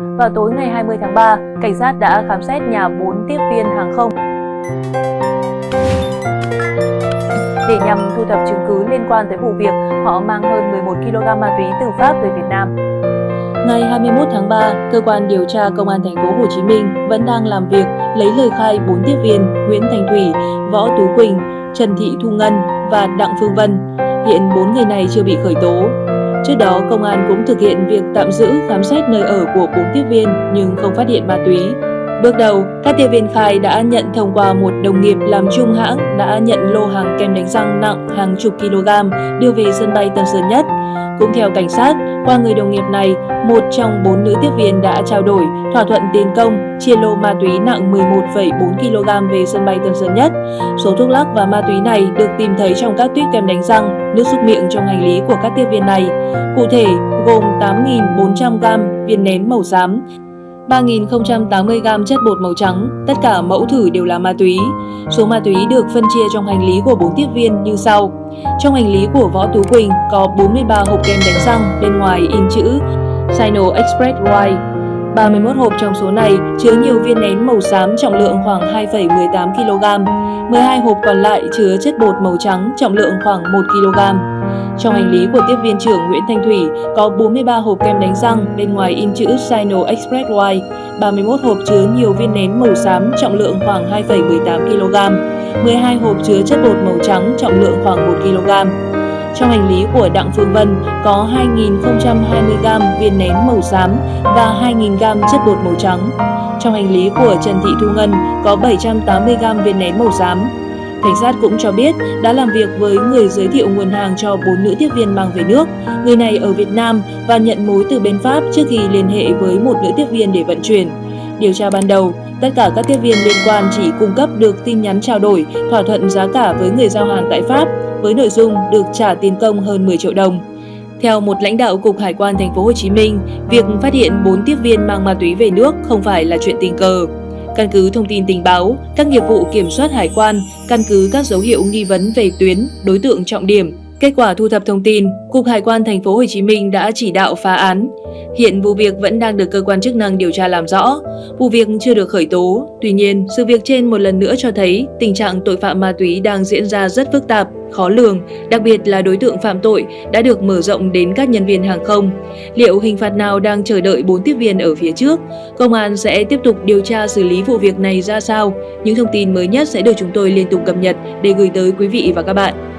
Vào tối ngày 20 tháng 3, cảnh sát đã khám xét nhà 4 tiếp viên hàng không để nhằm thu thập chứng cứ liên quan tới vụ việc họ mang hơn 11 kg ma túy từ Pháp về Việt Nam. Ngày 21 tháng 3, cơ quan điều tra công an thành phố Hồ Chí Minh vẫn đang làm việc lấy lời khai 4 tiếp viên Nguyễn Thành Thủy, Võ Tú Quỳnh, Trần Thị Thu Ngân và Đặng Phương Vân. Hiện 4 người này chưa bị khởi tố. Trước đó, công an cũng thực hiện việc tạm giữ khám xét nơi ở của 4 tiếp viên nhưng không phát hiện ma túy. Bước đầu, các tiếp viên khai đã nhận thông qua một đồng nghiệp làm chung hãng đã nhận lô hàng kem đánh răng nặng hàng chục kg đưa về sân bay Tân Sơn Nhất. Cũng theo cảnh sát, qua người đồng nghiệp này, một trong bốn nữ tiếp viên đã trao đổi thỏa thuận tiền công chia lô ma túy nặng 11,4 kg về sân bay Tân Sơn Nhất. Số thuốc lắc và ma túy này được tìm thấy trong các tuyết kem đánh răng, nước súc miệng trong hành lý của các tiếp viên này. Cụ thể, gồm 8.400g viên nén màu xám, 3.080g chất bột màu trắng, tất cả mẫu thử đều là ma túy. Số ma túy được phân chia trong hành lý của 4 tiếp viên như sau. Trong hành lý của Võ Tú Quỳnh có 43 hộp kem đánh răng bên ngoài in chữ Sino Express White. 31 hộp trong số này chứa nhiều viên nén màu xám trọng lượng khoảng 2,18 kg. 12 hộp còn lại chứa chất bột màu trắng trọng lượng khoảng 1 kg. Trong hành lý của tiếp viên trưởng Nguyễn Thanh Thủy có 43 hộp kem đánh răng, bên ngoài in chữ Sino Express White, 31 hộp chứa nhiều viên nén màu xám trọng lượng khoảng 2,18 kg, 12 hộp chứa chất bột màu trắng trọng lượng khoảng 1 kg. Trong hành lý của Đặng Phương Vân có 2.020g viên nén màu xám và 2.000g chất bột màu trắng. Trong hành lý của Trần Thị Thu Ngân có 780g viên nén màu xám, Cảnh sát cũng cho biết đã làm việc với người giới thiệu nguồn hàng cho bốn nữ tiếp viên mang về nước. Người này ở Việt Nam và nhận mối từ bên Pháp trước khi liên hệ với một nữ tiếp viên để vận chuyển. Điều tra ban đầu, tất cả các tiếp viên liên quan chỉ cung cấp được tin nhắn trao đổi, thỏa thuận giá cả với người giao hàng tại Pháp với nội dung được trả tiền công hơn 10 triệu đồng. Theo một lãnh đạo cục Hải quan thành phố Hồ Chí Minh, việc phát hiện 4 tiếp viên mang ma túy về nước không phải là chuyện tình cờ. Căn cứ thông tin tình báo, các nghiệp vụ kiểm soát hải quan, căn cứ các dấu hiệu nghi vấn về tuyến, đối tượng trọng điểm, Kết quả thu thập thông tin, Cục Hải quan thành phố Hồ Chí Minh đã chỉ đạo phá án. Hiện vụ việc vẫn đang được cơ quan chức năng điều tra làm rõ. Vụ việc chưa được khởi tố. Tuy nhiên, sự việc trên một lần nữa cho thấy tình trạng tội phạm ma túy đang diễn ra rất phức tạp, khó lường, đặc biệt là đối tượng phạm tội đã được mở rộng đến các nhân viên hàng không. Liệu hình phạt nào đang chờ đợi bốn tiếp viên ở phía trước? Công an sẽ tiếp tục điều tra xử lý vụ việc này ra sao? Những thông tin mới nhất sẽ được chúng tôi liên tục cập nhật để gửi tới quý vị và các bạn.